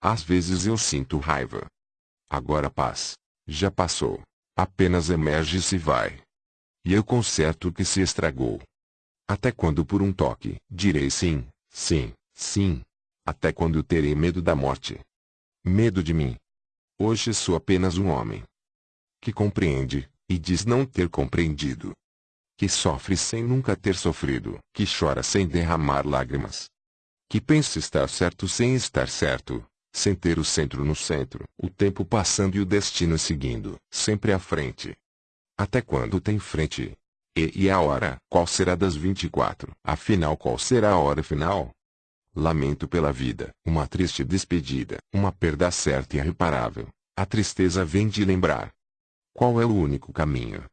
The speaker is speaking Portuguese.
Às vezes eu sinto raiva. Agora paz. Já passou. Apenas emerge e vai. E eu conserto o que se estragou. Até quando por um toque direi sim, sim, sim. Até quando terei medo da morte? Medo de mim. Hoje sou apenas um homem. Que compreende, e diz não ter compreendido. Que sofre sem nunca ter sofrido. Que chora sem derramar lágrimas. Que pensa estar certo sem estar certo. Sem ter o centro no centro. O tempo passando e o destino seguindo. Sempre à frente. Até quando tem frente? E, e a hora? Qual será das 24? Afinal qual será a hora final? Lamento pela vida, uma triste despedida, uma perda certa e irreparável. A tristeza vem de lembrar. Qual é o único caminho?